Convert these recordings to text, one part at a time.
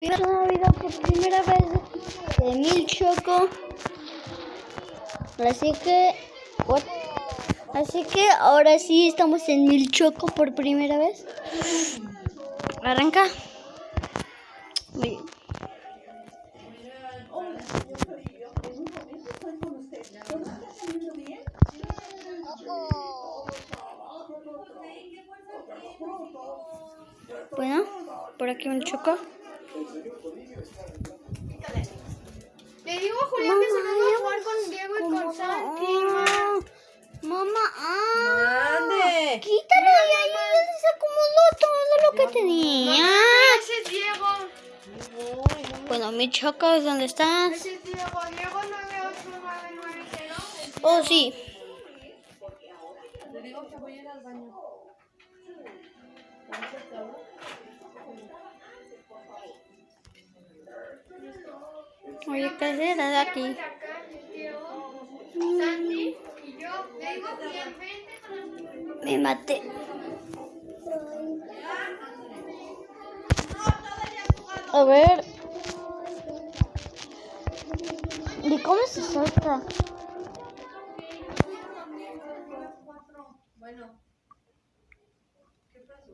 vida por primera vez de Mil Choco. Así que, what? así que ahora sí estamos en Mil Choco por primera vez. Arranca. Muy bien. Bueno, por aquí un choco. Le digo a Julián que se venga a jugar con Diego y con Santi. Mamá, mamá, ah, ¡Ande! quítalo de ahí, ya se acomodó todo lo que tenía. Ese es Diego. Bueno, mi choco, ¿dónde estás? Ese es Diego. Diego 98990. Oh, sí. Le digo que voy a ir al baño. Oye, ¿qué haces aquí? Acá, Diego, Santi y yo. Le digo a Julián, vente con nosotros. Me maté. A ver. ¿Y cómo se salta? Bueno. ¿Qué pasó?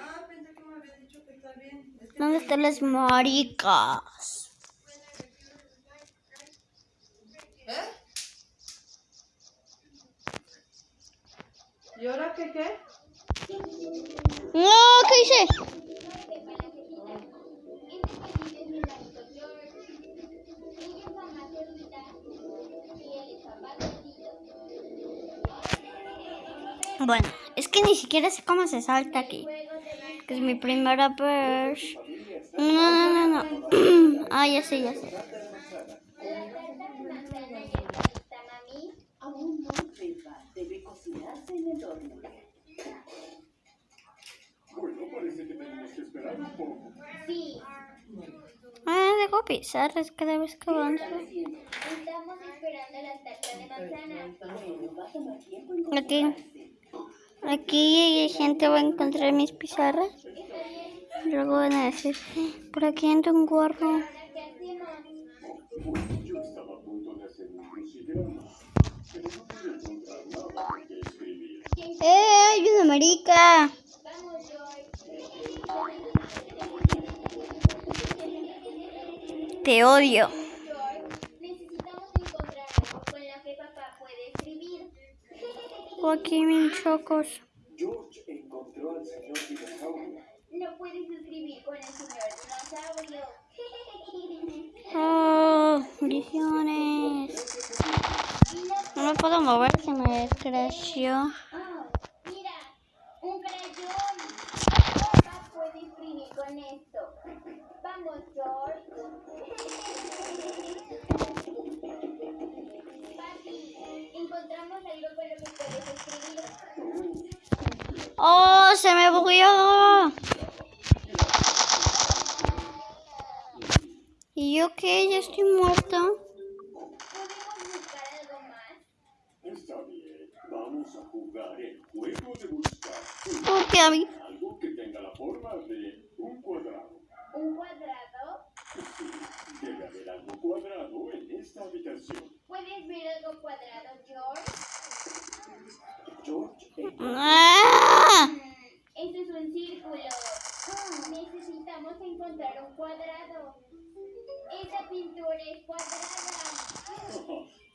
Ah, pensé que me había dicho que está bien. ¿Dónde están las maricas? ¿Y ahora qué qué? No, ¿qué hice? Bueno, es que ni siquiera sé cómo se salta aquí. Que es mi primera vez. No, no, no, no. Ah, ya sé, ya sé. Aún no sepa, debe cocinarse en el horno. Bueno, parece que tenemos que esperar un poco. Ah, dejo pizarras cada vez que avanzo. Aquí. Aquí gente va a encontrar mis pizarras. Luego van a decir, por aquí anda un gorro. ¡Eh! ¡Hay marica! Escribir. O aquí mis chocos. George encontró al señor dinosaurio. No puedes escribir con el señor dinosaurio. Oh, visiones. No me puedo mover, se me creció. Oh, mira, un crayón. Papá puede escribir con esto. Vamos, George. ¡Oh, se me bugueó! ¿Y yo qué? ¿Ya estoy muerta? Está bien, vamos a jugar el juego de buscar ¿Por qué a mí? algo que tenga la forma de un cuadrado. ¿Un cuadrado? Sí, debe haber algo cuadrado en esta habitación. ¿Puedes cuadrado, George? George Ese es un círculo. Necesitamos encontrar un cuadrado. Esa pintura es cuadrada.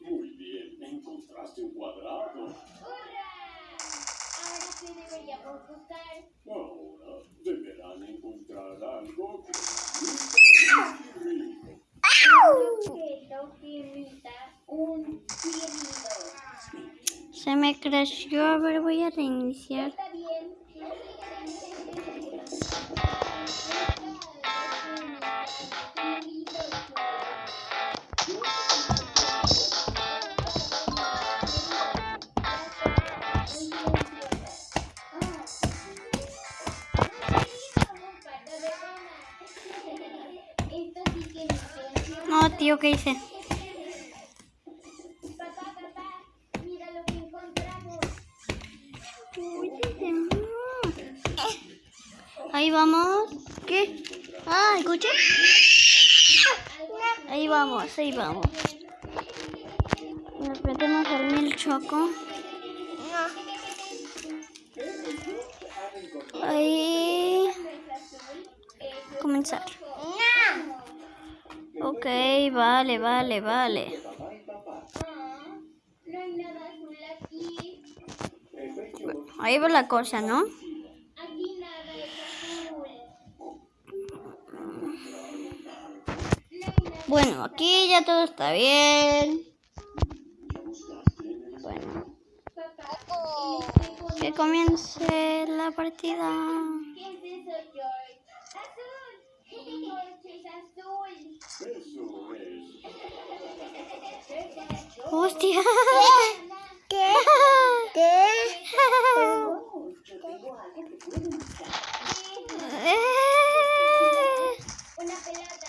Muy bien, encontraste un cuadrado. ¡Hurra! Ahora, ¿qué deberíamos buscar? Ahora deberán encontrar algo que nunca escribir. Un objeto que imita un cilindro. Se me creció. A ver, voy a reiniciar. No, tío, ¿qué hice? Ahí vamos. ¿Qué? Ah, escuché. Ahí vamos, ahí vamos. Nos metemos al mil choco. Ahí. Comenzar. Ok, vale, vale, vale. Ahí va la cosa, ¿no? Bueno, aquí ya todo está bien. Bueno, que comience la partida. ¡Hostia! ¿Qué? ¿Qué? Oh, yo tengo algo que pueden usar. Una pelota.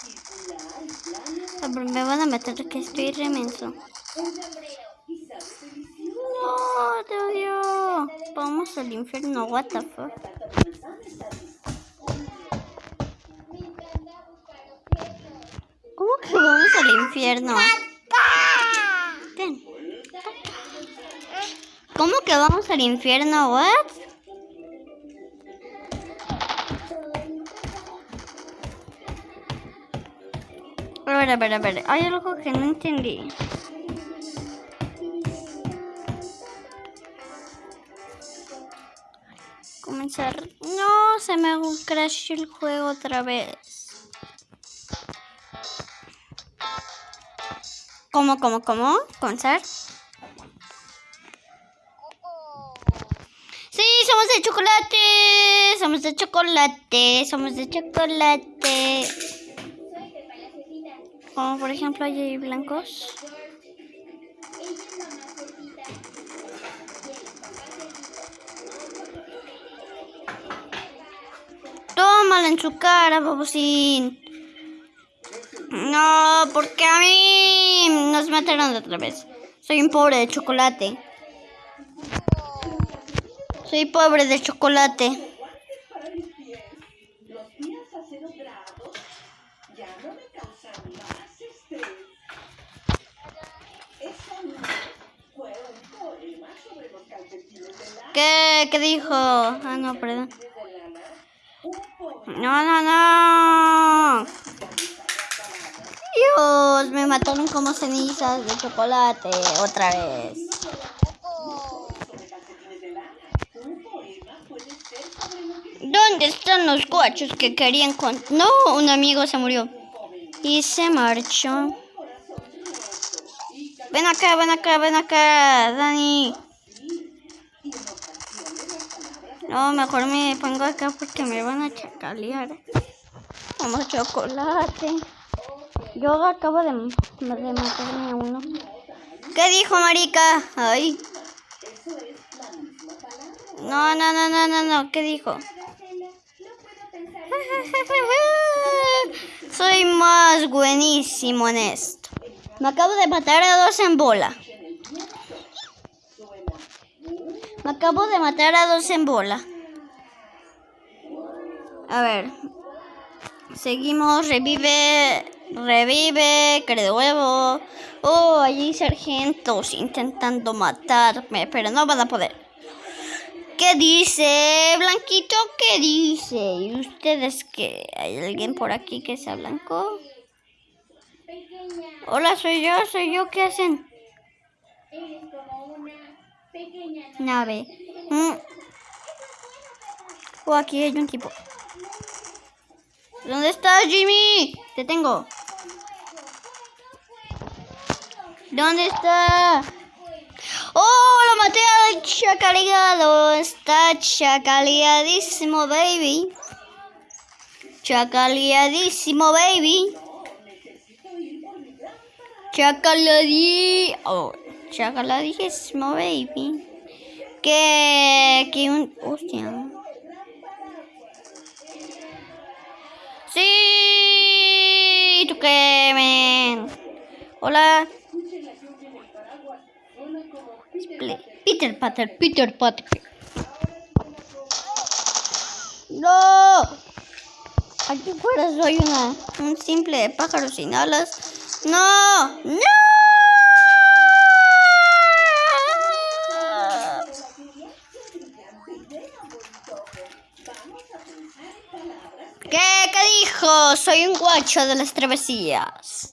Circular y plano. Pero que estoy remenso. No, te odio. Vamos al infierno, what the fuck. ¿Cómo que vamos al infierno? ¿Cómo que vamos al infierno? What? A ver, a ver, a ver. Hay algo que no entendí. Comenzar. No, se me crashó el juego otra vez. ¿Cómo, cómo, cómo? ¿Comenzar? Sí, somos de chocolate. Somos de chocolate. Somos de chocolate. Por ejemplo, hay blancos. Tómala en su cara, babosín. No, porque a mí nos mataron otra vez. Soy un pobre de chocolate. Soy pobre de chocolate. ¿Qué, dijo? Ah, no, perdón. No, no, no. Dios, me mataron como cenizas de chocolate otra vez. ¿Dónde están los guachos que querían con... No, un amigo se murió. Y se marchó. Ven acá, ven acá, ven acá, Dani. No, mejor me pongo acá porque me van a chacalear. Como chocolate. Yo acabo de, de matarme a uno. ¿Qué dijo, marica? Ay. No, no, no, no, no, no. ¿Qué dijo? Soy más buenísimo en esto. Me acabo de matar a dos en bola. Acabo de matar a dos en bola. A ver. Seguimos. Revive. Revive. De huevo. Oh, allí sargentos intentando matarme. Pero no van a poder. ¿Qué dice, Blanquito? ¿Qué dice? ¿Y ustedes qué? ¿Hay alguien por aquí que sea blanco? Hola, soy yo, soy yo. ¿Qué hacen? Nave. Mm. Oh, aquí hay un tipo. ¿Dónde estás, Jimmy? Te tengo. ¿Dónde está? ¡Oh, lo maté al chacaleado! Está chacaleadísimo, baby. Chacaleadísimo, baby. Chacaladi... Oh, chacaleadísimo, baby. Que... Que un... Hostia. ¡Sí! ¿Tú qué, men? Hola. Peter Pater, Peter Pater. ¡No! Aquí fuera soy una, un simple pájaro sin alas. ¡No! ¡No! 8 de las travesías.